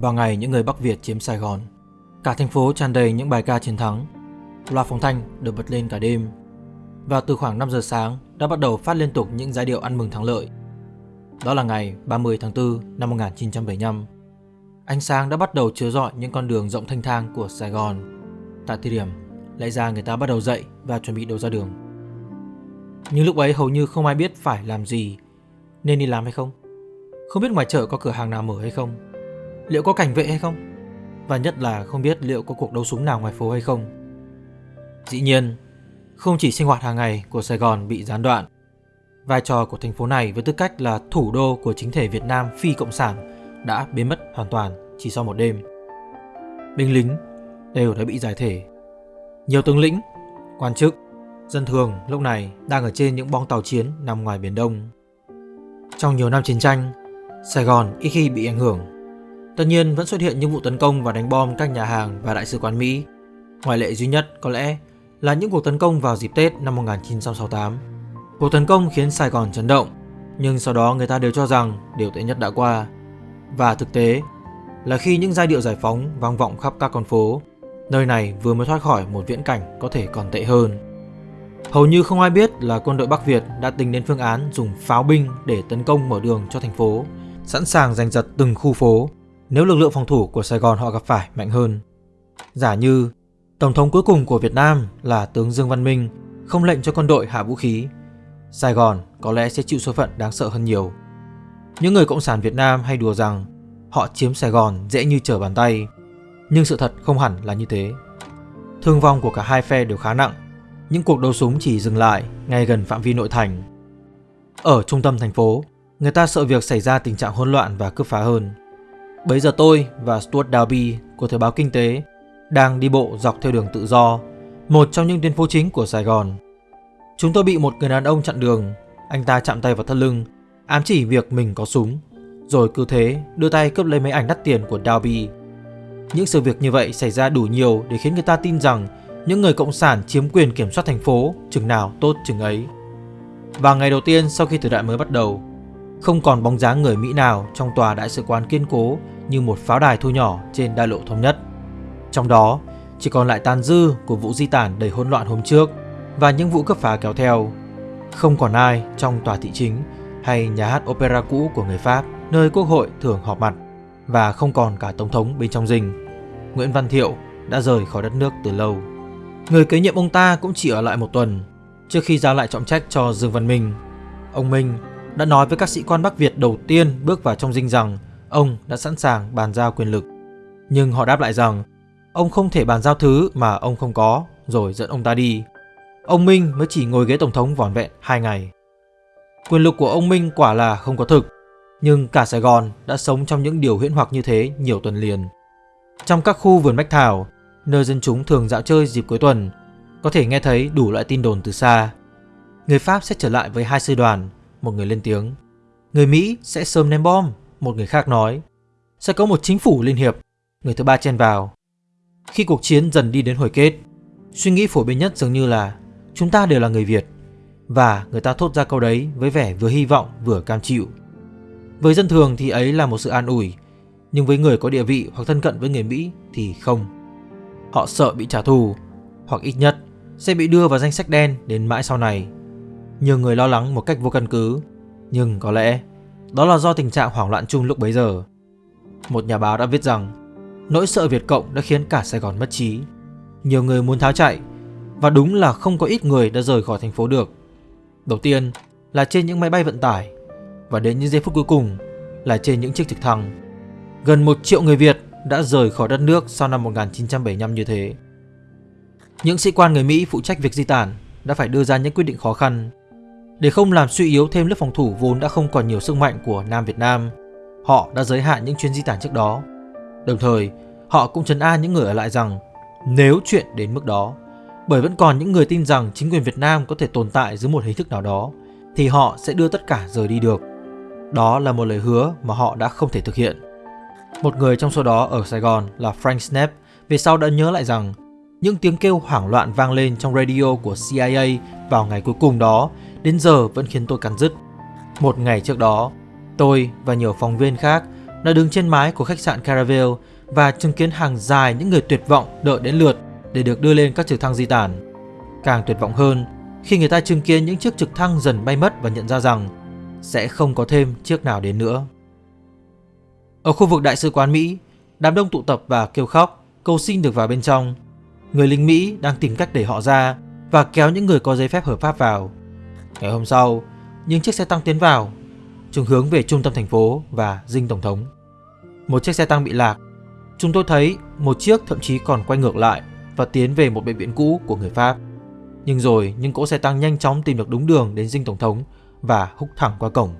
Vào ngày những người Bắc Việt chiếm Sài Gòn, cả thành phố tràn đầy những bài ca chiến thắng. Loa phóng thanh được bật lên cả đêm. Và từ khoảng 5 giờ sáng đã bắt đầu phát liên tục những giai điệu ăn mừng thắng lợi. Đó là ngày 30 tháng 4 năm 1975. Ánh sáng đã bắt đầu chiếu rọi những con đường rộng thanh thang của Sài Gòn. Tại thời điểm, lẽ ra người ta bắt đầu dậy và chuẩn bị đầu ra đường. Nhưng lúc ấy hầu như không ai biết phải làm gì, nên đi làm hay không. Không biết ngoài chợ có cửa hàng nào mở hay không Liệu có cảnh vệ hay không Và nhất là không biết liệu có cuộc đấu súng nào ngoài phố hay không Dĩ nhiên Không chỉ sinh hoạt hàng ngày của Sài Gòn bị gián đoạn Vai trò của thành phố này với tư cách là thủ đô của chính thể Việt Nam phi cộng sản đã biến mất hoàn toàn chỉ sau một đêm. Binh lính đều đã bị giải thể. Nhiều tướng lĩnh, quan chức, dân thường lúc này đang ở trên những bong tàu chiến nằm ngoài Biển Đông. Trong nhiều năm chiến tranh, Sài Gòn ít khi bị ảnh hưởng. Tất nhiên vẫn xuất hiện những vụ tấn công và đánh bom các nhà hàng và đại sứ quán Mỹ. Ngoại lệ duy nhất có lẽ là những cuộc tấn công vào dịp Tết năm 1968. Cuộc tấn công khiến Sài Gòn chấn động, nhưng sau đó người ta đều cho rằng điều tệ nhất đã qua. Và thực tế là khi những giai điệu giải phóng vang vọng khắp các con phố, nơi này vừa mới thoát khỏi một viễn cảnh có thể còn tệ hơn. Hầu như không ai biết là quân đội Bắc Việt đã tính đến phương án dùng pháo binh để tấn công mở đường cho thành phố, sẵn sàng giành giật từng khu phố nếu lực lượng phòng thủ của Sài Gòn họ gặp phải mạnh hơn. Giả như Tổng thống cuối cùng của Việt Nam là tướng Dương Văn Minh không lệnh cho quân đội hạ vũ khí, Sài Gòn có lẽ sẽ chịu số phận đáng sợ hơn nhiều. Những người Cộng sản Việt Nam hay đùa rằng họ chiếm Sài Gòn dễ như trở bàn tay, nhưng sự thật không hẳn là như thế. Thương vong của cả hai phe đều khá nặng những cuộc đấu súng chỉ dừng lại ngay gần phạm vi nội thành. Ở trung tâm thành phố, người ta sợ việc xảy ra tình trạng hỗn loạn và cướp phá hơn. Bấy giờ tôi và Stuart Dalby của Thời báo Kinh tế đang đi bộ dọc theo đường tự do, một trong những tuyến phố chính của Sài Gòn. Chúng tôi bị một người đàn ông chặn đường, anh ta chạm tay vào thắt lưng, ám chỉ việc mình có súng, rồi cứ thế đưa tay cướp lấy mấy ảnh đắt tiền của Dalby. Những sự việc như vậy xảy ra đủ nhiều để khiến người ta tin rằng những người cộng sản chiếm quyền kiểm soát thành phố chừng nào tốt chừng ấy. Và ngày đầu tiên sau khi thời đại mới bắt đầu, không còn bóng dáng người Mỹ nào trong tòa đại sứ quán kiên cố như một pháo đài thu nhỏ trên đại lộ thống nhất. Trong đó, chỉ còn lại tàn dư của vụ di tản đầy hỗn loạn hôm trước và những vụ cướp phá kéo theo. Không còn ai trong tòa thị chính hay nhà hát opera cũ của người Pháp nơi quốc hội thường họp mặt và không còn cả tổng thống bên trong rình. Nguyễn Văn Thiệu đã rời khỏi đất nước từ lâu. Người kế nhiệm ông ta cũng chỉ ở lại một tuần trước khi giao lại trọng trách cho Dương Văn Minh. Ông Minh đã nói với các sĩ quan Bắc Việt đầu tiên bước vào trong dinh rằng ông đã sẵn sàng bàn giao quyền lực. Nhưng họ đáp lại rằng ông không thể bàn giao thứ mà ông không có rồi dẫn ông ta đi. Ông Minh mới chỉ ngồi ghế tổng thống vỏn vẹn 2 ngày. Quyền lực của ông Minh quả là không có thực, nhưng cả Sài Gòn đã sống trong những điều huyễn hoặc như thế nhiều tuần liền. Trong các khu vườn bách thảo, nơi dân chúng thường dạo chơi dịp cuối tuần, có thể nghe thấy đủ loại tin đồn từ xa. Người Pháp sẽ trở lại với hai sư đoàn, một người lên tiếng. Người Mỹ sẽ sớm ném bom, một người khác nói. Sẽ có một chính phủ liên hiệp, người thứ ba chen vào. Khi cuộc chiến dần đi đến hồi kết, suy nghĩ phổ biến nhất dường như là chúng ta đều là người Việt. Và người ta thốt ra câu đấy với vẻ vừa hy vọng vừa cam chịu. Với dân thường thì ấy là một sự an ủi, nhưng với người có địa vị hoặc thân cận với người Mỹ thì không. Họ sợ bị trả thù, hoặc ít nhất sẽ bị đưa vào danh sách đen đến mãi sau này. Nhiều người lo lắng một cách vô căn cứ, nhưng có lẽ đó là do tình trạng hoảng loạn chung lúc bấy giờ. Một nhà báo đã viết rằng nỗi sợ Việt Cộng đã khiến cả Sài Gòn mất trí. Nhiều người muốn tháo chạy và đúng là không có ít người đã rời khỏi thành phố được. Đầu tiên là trên những máy bay vận tải và đến những giây phút cuối cùng là trên những chiếc trực thăng. Gần một triệu người Việt đã rời khỏi đất nước sau năm 1975 như thế. Những sĩ quan người Mỹ phụ trách việc di tản đã phải đưa ra những quyết định khó khăn. Để không làm suy yếu thêm lớp phòng thủ vốn đã không còn nhiều sức mạnh của Nam Việt Nam, họ đã giới hạn những chuyến di tản trước đó. Đồng thời, họ cũng trấn an những người ở lại rằng nếu chuyện đến mức đó, bởi vẫn còn những người tin rằng chính quyền Việt Nam có thể tồn tại dưới một hình thức nào đó, thì họ sẽ đưa tất cả rời đi được. Đó là một lời hứa mà họ đã không thể thực hiện. Một người trong số đó ở Sài Gòn là Frank Snap về sau đã nhớ lại rằng những tiếng kêu hoảng loạn vang lên trong radio của CIA vào ngày cuối cùng đó đến giờ vẫn khiến tôi cắn rứt. Một ngày trước đó, tôi và nhiều phóng viên khác đã đứng trên mái của khách sạn Caravelle và chứng kiến hàng dài những người tuyệt vọng đợi đến lượt để được đưa lên các trực thăng di tản. Càng tuyệt vọng hơn khi người ta chứng kiến những chiếc trực thăng dần bay mất và nhận ra rằng sẽ không có thêm chiếc nào đến nữa. Ở khu vực đại sứ quán Mỹ, đám đông tụ tập và kêu khóc, cầu xin được vào bên trong. Người lính Mỹ đang tìm cách để họ ra và kéo những người có giấy phép hợp pháp vào. Ngày hôm sau, những chiếc xe tăng tiến vào, chúng hướng về trung tâm thành phố và dinh tổng thống. Một chiếc xe tăng bị lạc. Chúng tôi thấy một chiếc thậm chí còn quay ngược lại và tiến về một bệnh viện cũ của người Pháp. Nhưng rồi những cỗ xe tăng nhanh chóng tìm được đúng đường đến dinh tổng thống và húc thẳng qua cổng.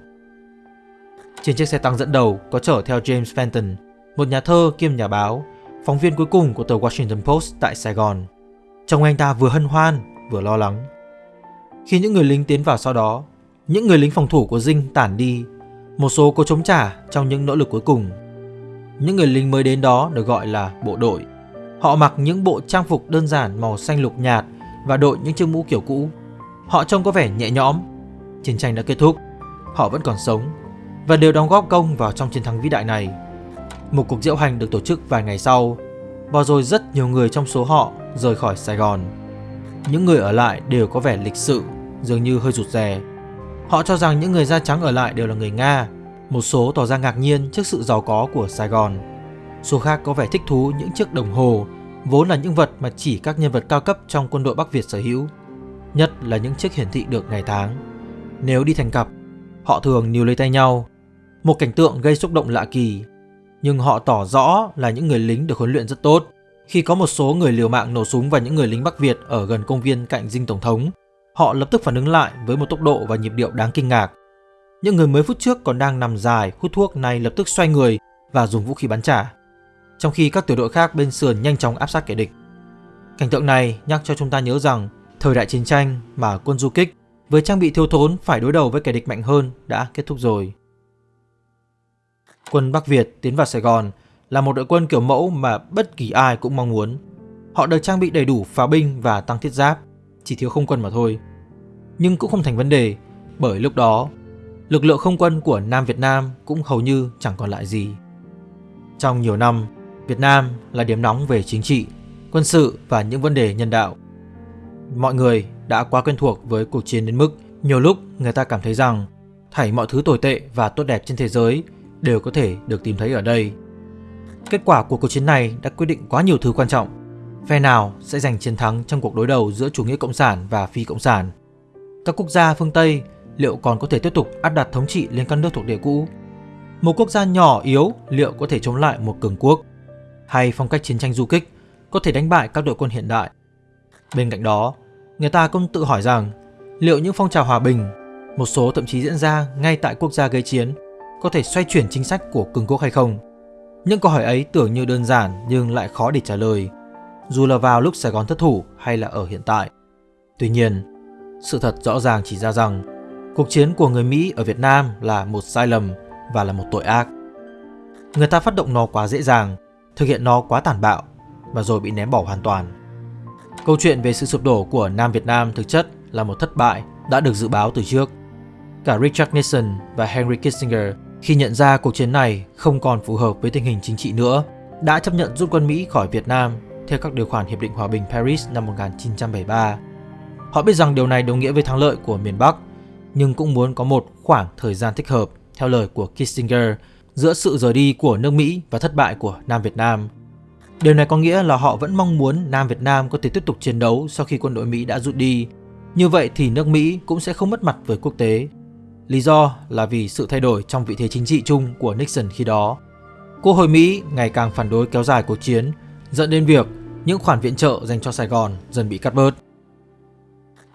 Trên chiếc xe tăng dẫn đầu có chở theo James Fenton, một nhà thơ kiêm nhà báo, phóng viên cuối cùng của tờ Washington Post tại Sài Gòn. Trông anh ta vừa hân hoan, vừa lo lắng. Khi những người lính tiến vào sau đó, những người lính phòng thủ của Dinh tản đi, một số có chống trả trong những nỗ lực cuối cùng. Những người lính mới đến đó được gọi là bộ đội. Họ mặc những bộ trang phục đơn giản màu xanh lục nhạt và đội những chiếc mũ kiểu cũ. Họ trông có vẻ nhẹ nhõm. Chiến tranh đã kết thúc, họ vẫn còn sống và đều đóng góp công vào trong chiến thắng vĩ đại này. Một cuộc diễu hành được tổ chức vài ngày sau và rồi rất nhiều người trong số họ rời khỏi Sài Gòn. Những người ở lại đều có vẻ lịch sự, dường như hơi rụt rè. Họ cho rằng những người da trắng ở lại đều là người Nga. Một số tỏ ra ngạc nhiên trước sự giàu có của Sài Gòn. Số khác có vẻ thích thú những chiếc đồng hồ, vốn là những vật mà chỉ các nhân vật cao cấp trong quân đội Bắc Việt sở hữu. Nhất là những chiếc hiển thị được ngày tháng. Nếu đi thành cặp, họ thường níu lấy tay nhau. Một cảnh tượng gây xúc động lạ kỳ. Nhưng họ tỏ rõ là những người lính được huấn luyện rất tốt. Khi có một số người liều mạng nổ súng vào những người lính Bắc Việt ở gần công viên cạnh dinh Tổng thống, họ lập tức phản ứng lại với một tốc độ và nhịp điệu đáng kinh ngạc. Những người mới phút trước còn đang nằm dài hút thuốc này lập tức xoay người và dùng vũ khí bắn trả. Trong khi các tiểu đội khác bên sườn nhanh chóng áp sát kẻ địch. Cảnh tượng này nhắc cho chúng ta nhớ rằng thời đại chiến tranh mà quân du kích với trang bị thiếu thốn phải đối đầu với kẻ địch mạnh hơn đã kết thúc rồi. Quân Bắc Việt tiến vào Sài Gòn là một đội quân kiểu mẫu mà bất kỳ ai cũng mong muốn. Họ được trang bị đầy đủ pháo binh và tăng thiết giáp, chỉ thiếu không quân mà thôi. Nhưng cũng không thành vấn đề, bởi lúc đó, lực lượng không quân của Nam Việt Nam cũng hầu như chẳng còn lại gì. Trong nhiều năm, Việt Nam là điểm nóng về chính trị, quân sự và những vấn đề nhân đạo. Mọi người đã quá quen thuộc với cuộc chiến đến mức nhiều lúc người ta cảm thấy rằng thảy mọi thứ tồi tệ và tốt đẹp trên thế giới đều có thể được tìm thấy ở đây. Kết quả của cuộc chiến này đã quyết định quá nhiều thứ quan trọng. Phe nào sẽ giành chiến thắng trong cuộc đối đầu giữa chủ nghĩa cộng sản và phi cộng sản? Các quốc gia phương Tây liệu còn có thể tiếp tục áp đặt thống trị lên các nước thuộc địa cũ? Một quốc gia nhỏ yếu liệu có thể chống lại một cường quốc? Hay phong cách chiến tranh du kích có thể đánh bại các đội quân hiện đại? Bên cạnh đó, người ta cũng tự hỏi rằng liệu những phong trào hòa bình, một số thậm chí diễn ra ngay tại quốc gia gây chiến, có thể xoay chuyển chính sách của cường quốc hay không? Những câu hỏi ấy tưởng như đơn giản nhưng lại khó để trả lời, dù là vào lúc Sài Gòn thất thủ hay là ở hiện tại. Tuy nhiên, sự thật rõ ràng chỉ ra rằng cuộc chiến của người Mỹ ở Việt Nam là một sai lầm và là một tội ác. Người ta phát động nó quá dễ dàng, thực hiện nó quá tàn bạo và rồi bị ném bỏ hoàn toàn. Câu chuyện về sự sụp đổ của Nam Việt Nam thực chất là một thất bại đã được dự báo từ trước. Cả Richard Nixon và Henry Kissinger khi nhận ra cuộc chiến này không còn phù hợp với tình hình chính trị nữa, đã chấp nhận rút quân Mỹ khỏi Việt Nam theo các điều khoản Hiệp định Hòa bình Paris năm 1973. Họ biết rằng điều này đồng nghĩa với thắng lợi của miền Bắc, nhưng cũng muốn có một khoảng thời gian thích hợp, theo lời của Kissinger, giữa sự rời đi của nước Mỹ và thất bại của Nam Việt Nam. Điều này có nghĩa là họ vẫn mong muốn Nam Việt Nam có thể tiếp tục chiến đấu sau khi quân đội Mỹ đã rút đi. Như vậy thì nước Mỹ cũng sẽ không mất mặt với quốc tế. Lý do là vì sự thay đổi trong vị thế chính trị chung của Nixon khi đó. Quốc hội Mỹ ngày càng phản đối kéo dài cuộc chiến, dẫn đến việc những khoản viện trợ dành cho Sài Gòn dần bị cắt bớt.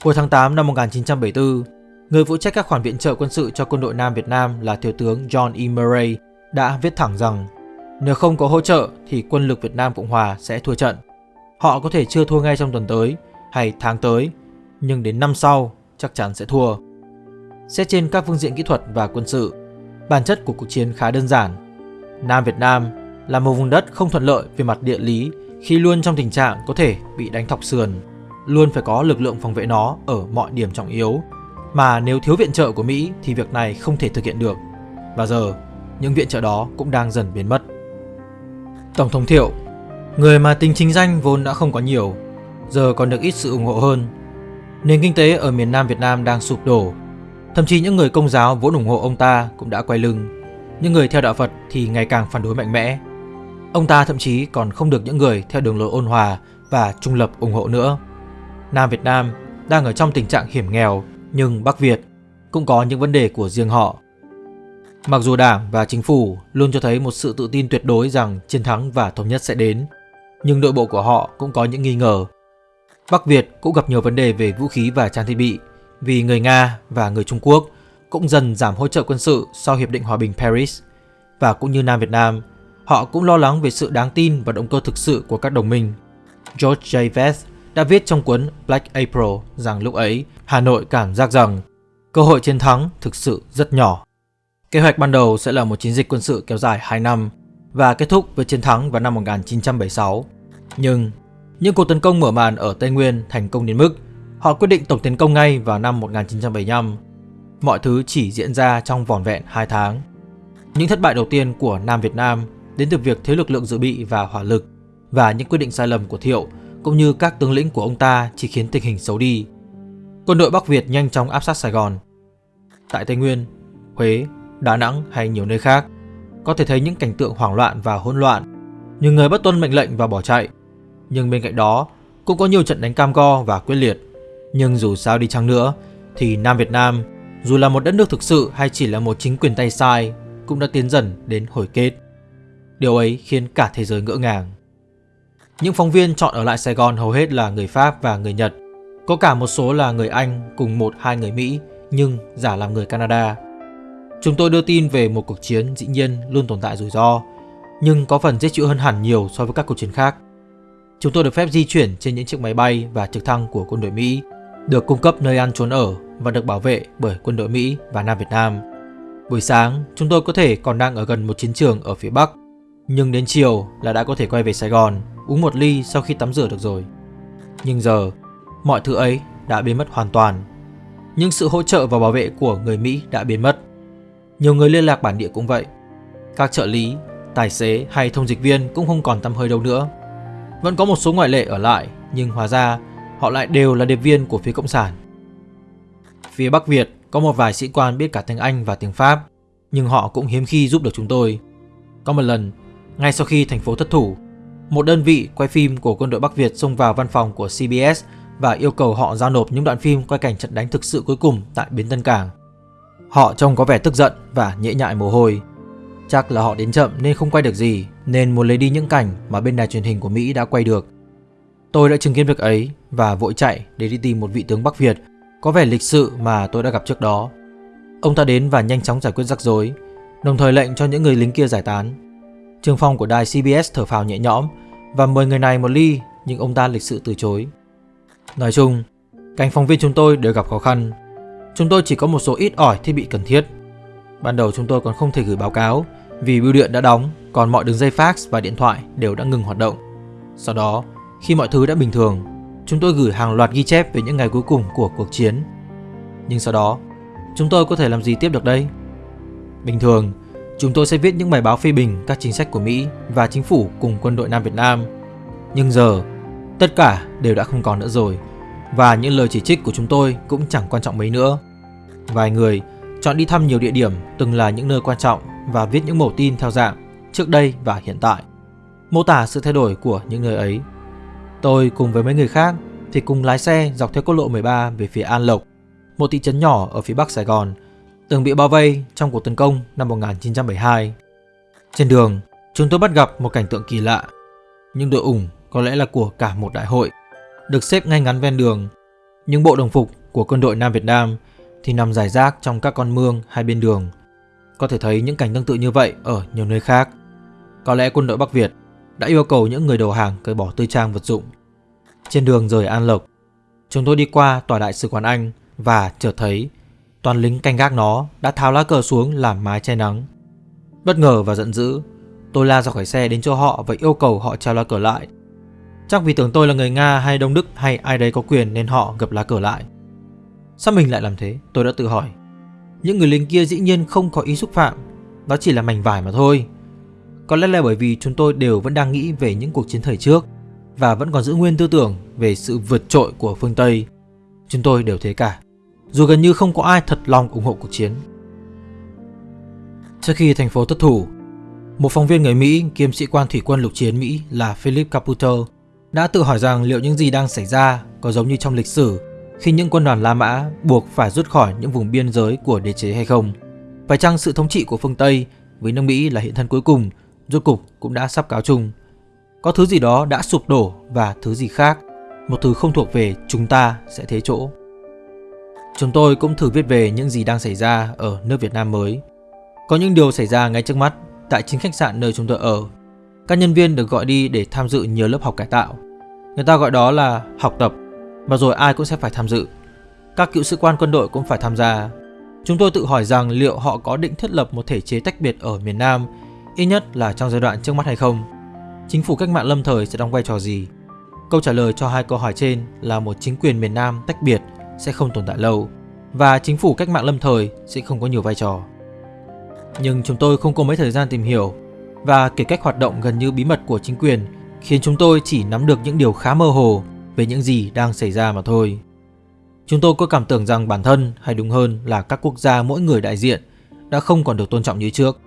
Hồi tháng 8 năm 1974, người phụ trách các khoản viện trợ quân sự cho quân đội Nam Việt Nam là Thiếu tướng John E. Murray đã viết thẳng rằng nếu không có hỗ trợ thì quân lực Việt Nam Cộng Hòa sẽ thua trận. Họ có thể chưa thua ngay trong tuần tới hay tháng tới, nhưng đến năm sau chắc chắn sẽ thua. Xét trên các phương diện kỹ thuật và quân sự, bản chất của cuộc chiến khá đơn giản. Nam Việt Nam là một vùng đất không thuận lợi về mặt địa lý khi luôn trong tình trạng có thể bị đánh thọc sườn, luôn phải có lực lượng phòng vệ nó ở mọi điểm trọng yếu. Mà nếu thiếu viện trợ của Mỹ thì việc này không thể thực hiện được. Và giờ, những viện trợ đó cũng đang dần biến mất. Tổng thống Thiệu, người mà tính chính danh vốn đã không có nhiều, giờ còn được ít sự ủng hộ hơn. Nền kinh tế ở miền Nam Việt Nam đang sụp đổ. Thậm chí những người công giáo vốn ủng hộ ông ta cũng đã quay lưng. Những người theo đạo Phật thì ngày càng phản đối mạnh mẽ. Ông ta thậm chí còn không được những người theo đường lối ôn hòa và trung lập ủng hộ nữa. Nam Việt Nam đang ở trong tình trạng hiểm nghèo, nhưng Bắc Việt cũng có những vấn đề của riêng họ. Mặc dù Đảng và Chính phủ luôn cho thấy một sự tự tin tuyệt đối rằng chiến thắng và thống nhất sẽ đến, nhưng nội bộ của họ cũng có những nghi ngờ. Bắc Việt cũng gặp nhiều vấn đề về vũ khí và trang thiết bị vì người Nga và người Trung Quốc cũng dần giảm hỗ trợ quân sự sau Hiệp định Hòa bình Paris. Và cũng như Nam Việt Nam, họ cũng lo lắng về sự đáng tin và động cơ thực sự của các đồng minh. George J. Vest đã viết trong cuốn Black April rằng lúc ấy, Hà Nội cảm giác rằng cơ hội chiến thắng thực sự rất nhỏ. Kế hoạch ban đầu sẽ là một chiến dịch quân sự kéo dài 2 năm và kết thúc với chiến thắng vào năm 1976. Nhưng những cuộc tấn công mở màn ở Tây Nguyên thành công đến mức họ quyết định tổng tiến công ngay vào năm 1975. Mọi thứ chỉ diễn ra trong vỏn vẹn 2 tháng. Những thất bại đầu tiên của Nam Việt Nam đến từ việc thiếu lực lượng dự bị và hỏa lực và những quyết định sai lầm của Thiệu cũng như các tướng lĩnh của ông ta chỉ khiến tình hình xấu đi. Quân đội Bắc Việt nhanh chóng áp sát Sài Gòn. Tại Tây Nguyên, Huế, Đà Nẵng hay nhiều nơi khác, có thể thấy những cảnh tượng hoảng loạn và hỗn loạn. Nhiều người bất tuân mệnh lệnh và bỏ chạy. Nhưng bên cạnh đó, cũng có nhiều trận đánh cam go và quyết liệt. Nhưng dù sao đi chăng nữa, thì Nam Việt Nam, dù là một đất nước thực sự hay chỉ là một chính quyền tay sai, cũng đã tiến dần đến hồi kết. Điều ấy khiến cả thế giới ngỡ ngàng. Những phóng viên chọn ở lại Sài Gòn hầu hết là người Pháp và người Nhật. Có cả một số là người Anh cùng một hai người Mỹ nhưng giả làm người Canada. Chúng tôi đưa tin về một cuộc chiến dĩ nhiên luôn tồn tại rủi ro, nhưng có phần dễ chịu hơn hẳn nhiều so với các cuộc chiến khác. Chúng tôi được phép di chuyển trên những chiếc máy bay và trực thăng của quân đội Mỹ, được cung cấp nơi ăn trốn ở và được bảo vệ bởi quân đội Mỹ và Nam Việt Nam. Buổi sáng, chúng tôi có thể còn đang ở gần một chiến trường ở phía Bắc, nhưng đến chiều là đã có thể quay về Sài Gòn, uống một ly sau khi tắm rửa được rồi. Nhưng giờ, mọi thứ ấy đã biến mất hoàn toàn. Nhưng sự hỗ trợ và bảo vệ của người Mỹ đã biến mất. Nhiều người liên lạc bản địa cũng vậy. Các trợ lý, tài xế hay thông dịch viên cũng không còn tăm hơi đâu nữa. Vẫn có một số ngoại lệ ở lại, nhưng hóa ra họ lại đều là điệp viên của phía Cộng sản. Phía Bắc Việt có một vài sĩ quan biết cả tiếng Anh và tiếng Pháp, nhưng họ cũng hiếm khi giúp được chúng tôi. Có một lần, ngay sau khi thành phố thất thủ, một đơn vị quay phim của quân đội Bắc Việt xông vào văn phòng của CBS và yêu cầu họ giao nộp những đoạn phim quay cảnh trận đánh thực sự cuối cùng tại bến Tân Cảng. Họ trông có vẻ tức giận và nhễ nhại mồ hôi. Chắc là họ đến chậm nên không quay được gì, nên muốn lấy đi những cảnh mà bên đài truyền hình của Mỹ đã quay được. Tôi đã chứng kiến việc ấy và vội chạy để đi tìm một vị tướng Bắc Việt có vẻ lịch sự mà tôi đã gặp trước đó. Ông ta đến và nhanh chóng giải quyết rắc rối, đồng thời lệnh cho những người lính kia giải tán. Trường phong của đài CBS thở phào nhẹ nhõm và mời người này một ly nhưng ông ta lịch sự từ chối. Nói chung, cánh phóng viên chúng tôi đều gặp khó khăn. Chúng tôi chỉ có một số ít ỏi thiết bị cần thiết. Ban đầu chúng tôi còn không thể gửi báo cáo vì bưu điện đã đóng, còn mọi đường dây fax và điện thoại đều đã ngừng hoạt động. Sau đó, khi mọi thứ đã bình thường, chúng tôi gửi hàng loạt ghi chép về những ngày cuối cùng của cuộc chiến. Nhưng sau đó, chúng tôi có thể làm gì tiếp được đây? Bình thường, chúng tôi sẽ viết những bài báo phê bình các chính sách của Mỹ và chính phủ cùng quân đội Nam Việt Nam. Nhưng giờ, tất cả đều đã không còn nữa rồi và những lời chỉ trích của chúng tôi cũng chẳng quan trọng mấy nữa. Vài người chọn đi thăm nhiều địa điểm từng là những nơi quan trọng và viết những mẫu tin theo dạng trước đây và hiện tại, mô tả sự thay đổi của những nơi ấy. Tôi cùng với mấy người khác thì cùng lái xe dọc theo quốc lộ 13 về phía An Lộc, một thị trấn nhỏ ở phía bắc Sài Gòn, từng bị bao vây trong cuộc tấn công năm 1972. Trên đường, chúng tôi bắt gặp một cảnh tượng kỳ lạ. Những đội ủng có lẽ là của cả một đại hội, được xếp ngay ngắn ven đường. Những bộ đồng phục của quân đội Nam Việt Nam thì nằm rải rác trong các con mương hai bên đường. Có thể thấy những cảnh tương tự như vậy ở nhiều nơi khác. Có lẽ quân đội Bắc Việt đã yêu cầu những người đầu hàng cởi bỏ tư trang vật dụng. Trên đường rời An Lộc, chúng tôi đi qua tòa đại sứ quán Anh và chợt thấy toàn lính canh gác nó đã tháo lá cờ xuống làm mái che nắng. Bất ngờ và giận dữ, tôi la ra khỏi xe đến chỗ họ và yêu cầu họ treo lá cờ lại. Chắc vì tưởng tôi là người Nga hay Đông Đức hay ai đấy có quyền nên họ gập lá cờ lại. Sao mình lại làm thế? Tôi đã tự hỏi. Những người lính kia dĩ nhiên không có ý xúc phạm, đó chỉ là mảnh vải mà thôi. Có lẽ là bởi vì chúng tôi đều vẫn đang nghĩ về những cuộc chiến thời trước và vẫn còn giữ nguyên tư tưởng về sự vượt trội của phương Tây. Chúng tôi đều thế cả, dù gần như không có ai thật lòng ủng hộ cuộc chiến. Trước khi thành phố thất thủ, một phóng viên người Mỹ kiêm sĩ quan thủy quân lục chiến Mỹ là Philip Caputo đã tự hỏi rằng liệu những gì đang xảy ra có giống như trong lịch sử khi những quân đoàn La Mã buộc phải rút khỏi những vùng biên giới của đế chế hay không. Phải chăng sự thống trị của phương Tây với nước Mỹ là hiện thân cuối cùng, rốt cục cũng đã sắp cáo chung. Có thứ gì đó đã sụp đổ và thứ gì khác, một thứ không thuộc về chúng ta sẽ thế chỗ. Chúng tôi cũng thử viết về những gì đang xảy ra ở nước Việt Nam mới. Có những điều xảy ra ngay trước mắt tại chính khách sạn nơi chúng tôi ở. Các nhân viên được gọi đi để tham dự nhiều lớp học cải tạo. Người ta gọi đó là học tập, và rồi ai cũng sẽ phải tham dự. Các cựu sĩ quan quân đội cũng phải tham gia. Chúng tôi tự hỏi rằng liệu họ có định thiết lập một thể chế tách biệt ở miền Nam, ít nhất là trong giai đoạn trước mắt hay không. Chính phủ cách mạng lâm thời sẽ đóng vai trò gì? Câu trả lời cho hai câu hỏi trên là một chính quyền miền Nam tách biệt sẽ không tồn tại lâu và chính phủ cách mạng lâm thời sẽ không có nhiều vai trò. Nhưng chúng tôi không có mấy thời gian tìm hiểu và kể cách hoạt động gần như bí mật của chính quyền khiến chúng tôi chỉ nắm được những điều khá mơ hồ về những gì đang xảy ra mà thôi. Chúng tôi có cảm tưởng rằng bản thân, hay đúng hơn là các quốc gia mỗi người đại diện, đã không còn được tôn trọng như trước.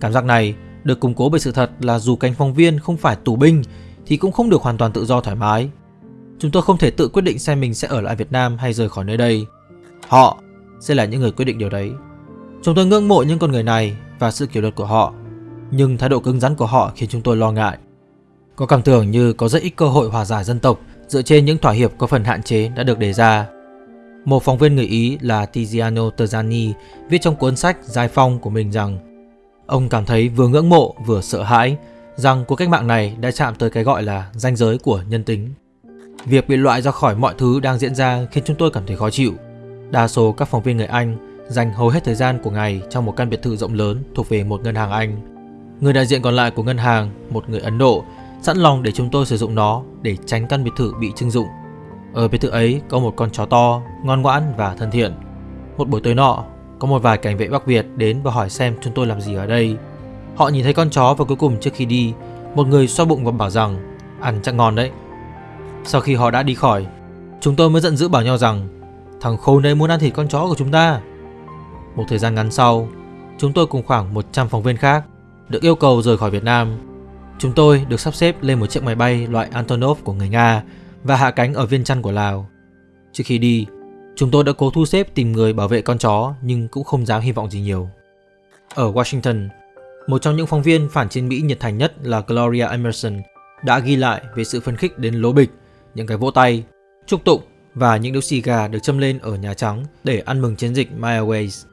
Cảm giác này được củng cố bởi sự thật là dù cánh phóng viên không phải tù binh thì cũng không được hoàn toàn tự do thoải mái. Chúng tôi không thể tự quyết định xem mình sẽ ở lại Việt Nam hay rời khỏi nơi đây. Họ sẽ là những người quyết định điều đấy. Chúng tôi ngưỡng mộ những con người này và sự kỷ luật của họ, nhưng thái độ cứng rắn của họ khiến chúng tôi lo ngại. Có cảm tưởng như có rất ít cơ hội hòa giải dân tộc dựa trên những thỏa hiệp có phần hạn chế đã được đề ra. Một phóng viên người Ý là Tiziano Terzani viết trong cuốn sách Giải Phong của mình rằng ông cảm thấy vừa ngưỡng mộ vừa sợ hãi rằng cuộc cách mạng này đã chạm tới cái gọi là ranh giới của nhân tính. Việc bị loại ra khỏi mọi thứ đang diễn ra khiến chúng tôi cảm thấy khó chịu. Đa số các phóng viên người Anh dành hầu hết thời gian của ngày trong một căn biệt thự rộng lớn thuộc về một ngân hàng Anh. Người đại diện còn lại của ngân hàng, một người Ấn Độ, sẵn lòng để chúng tôi sử dụng nó để tránh căn biệt thự bị trưng dụng. Ở biệt thự ấy có một con chó to, ngoan ngoãn và thân thiện. Một buổi tối nọ, có một vài cảnh vệ Bắc Việt đến và hỏi xem chúng tôi làm gì ở đây. Họ nhìn thấy con chó và cuối cùng trước khi đi, một người xoa bụng và bảo rằng ăn chắc ngon đấy. Sau khi họ đã đi khỏi, chúng tôi mới giận dữ bảo nhau rằng thằng khốn ấy muốn ăn thịt con chó của chúng ta. Một thời gian ngắn sau, chúng tôi cùng khoảng 100 phóng viên khác được yêu cầu rời khỏi Việt Nam Chúng tôi được sắp xếp lên một chiếc máy bay loại Antonov của người Nga và hạ cánh ở Viên Chăn của Lào. Trước khi đi, chúng tôi đã cố thu xếp tìm người bảo vệ con chó nhưng cũng không dám hy vọng gì nhiều. Ở Washington, một trong những phóng viên phản chiến Mỹ nhiệt thành nhất là Gloria Emerson đã ghi lại về sự phấn khích đến lố bịch, những cái vỗ tay, chúc tụng và những điếu xì gà được châm lên ở Nhà Trắng để ăn mừng chiến dịch My Airways.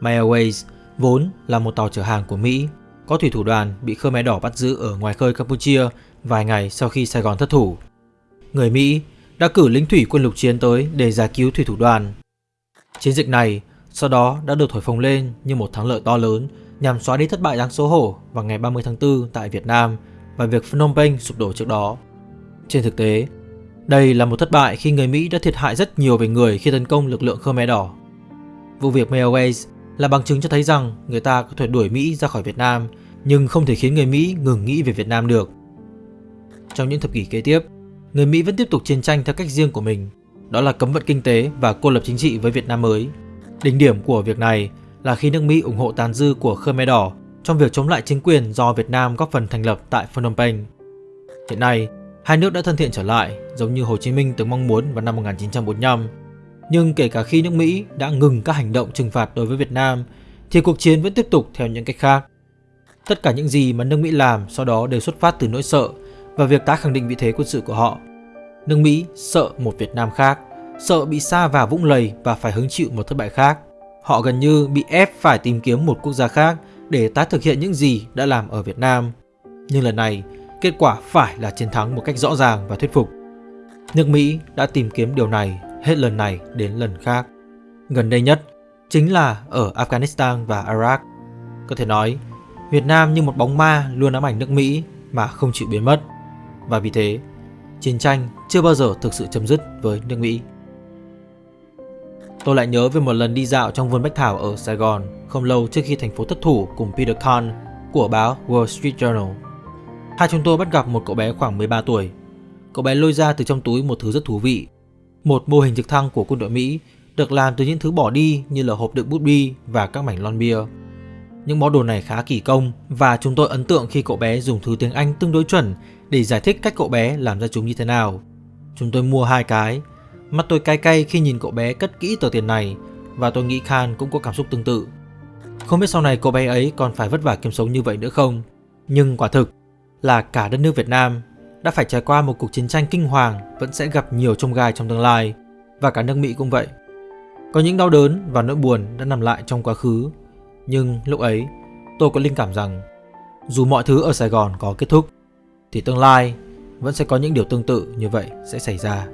My Airways vốn là một tàu chở hàng của Mỹ có thủy thủ đoàn bị Khmer Đỏ bắt giữ ở ngoài khơi Campuchia vài ngày sau khi Sài Gòn thất thủ. Người Mỹ đã cử lính thủy quân lục chiến tới để giải cứu thủy thủ đoàn. Chiến dịch này sau đó đã được thổi phồng lên như một thắng lợi to lớn nhằm xóa đi thất bại đáng xấu hổ vào ngày 30 tháng 4 tại Việt Nam và việc Phnom Penh sụp đổ trước đó. Trên thực tế, đây là một thất bại khi người Mỹ đã thiệt hại rất nhiều về người khi tấn công lực lượng Khmer Đỏ. Vụ việc Mayaways là bằng chứng cho thấy rằng người ta có thể đuổi Mỹ ra khỏi Việt Nam nhưng không thể khiến người Mỹ ngừng nghĩ về Việt Nam được. Trong những thập kỷ kế tiếp, người Mỹ vẫn tiếp tục chiến tranh theo cách riêng của mình, đó là cấm vận kinh tế và cô lập chính trị với Việt Nam mới. Đỉnh điểm của việc này là khi nước Mỹ ủng hộ tàn dư của Khmer Đỏ trong việc chống lại chính quyền do Việt Nam góp phần thành lập tại Phnom Penh. Hiện nay, hai nước đã thân thiện trở lại, giống như Hồ Chí Minh từng mong muốn vào năm 1945 nhưng kể cả khi nước Mỹ đã ngừng các hành động trừng phạt đối với Việt Nam, thì cuộc chiến vẫn tiếp tục theo những cách khác. Tất cả những gì mà nước Mỹ làm sau đó đều xuất phát từ nỗi sợ và việc tái khẳng định vị thế quân sự của họ. Nước Mỹ sợ một Việt Nam khác, sợ bị xa vào vũng lầy và phải hứng chịu một thất bại khác. Họ gần như bị ép phải tìm kiếm một quốc gia khác để tái thực hiện những gì đã làm ở Việt Nam. Nhưng lần này, kết quả phải là chiến thắng một cách rõ ràng và thuyết phục. Nước Mỹ đã tìm kiếm điều này hết lần này đến lần khác. Gần đây nhất chính là ở Afghanistan và Iraq. Có thể nói, Việt Nam như một bóng ma luôn ám ảnh nước Mỹ mà không chịu biến mất. Và vì thế, chiến tranh chưa bao giờ thực sự chấm dứt với nước Mỹ. Tôi lại nhớ về một lần đi dạo trong vườn bách thảo ở Sài Gòn không lâu trước khi thành phố thất thủ cùng Peter Kahn của báo Wall Street Journal. Hai chúng tôi bắt gặp một cậu bé khoảng 13 tuổi. Cậu bé lôi ra từ trong túi một thứ rất thú vị. Một mô hình trực thăng của quân đội Mỹ được làm từ những thứ bỏ đi như là hộp đựng bút bi và các mảnh lon bia. Những món đồ này khá kỳ công và chúng tôi ấn tượng khi cậu bé dùng thứ tiếng Anh tương đối chuẩn để giải thích cách cậu bé làm ra chúng như thế nào. Chúng tôi mua hai cái. Mắt tôi cay cay khi nhìn cậu bé cất kỹ tờ tiền này và tôi nghĩ Khan cũng có cảm xúc tương tự. Không biết sau này cậu bé ấy còn phải vất vả kiếm sống như vậy nữa không? Nhưng quả thực là cả đất nước Việt Nam đã phải trải qua một cuộc chiến tranh kinh hoàng, vẫn sẽ gặp nhiều trông gai trong tương lai và cả nước Mỹ cũng vậy. Có những đau đớn và nỗi buồn đã nằm lại trong quá khứ nhưng lúc ấy, tôi có linh cảm rằng, dù mọi thứ ở Sài Gòn có kết thúc, thì tương lai vẫn sẽ có những điều tương tự như vậy sẽ xảy ra.